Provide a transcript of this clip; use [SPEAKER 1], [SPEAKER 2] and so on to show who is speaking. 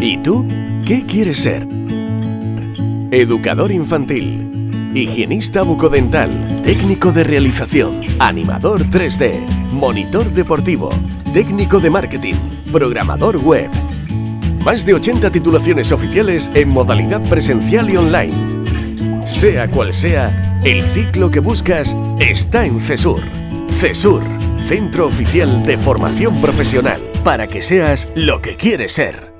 [SPEAKER 1] ¿Y tú? ¿Qué quieres ser? Educador infantil, higienista bucodental, técnico de realización, animador 3D, monitor deportivo, técnico de marketing, programador web. Más de 80 titulaciones oficiales en modalidad presencial y online. Sea cual sea, el ciclo que buscas está en CESUR. CESUR, Centro Oficial de Formación Profesional, para que seas lo que quieres ser.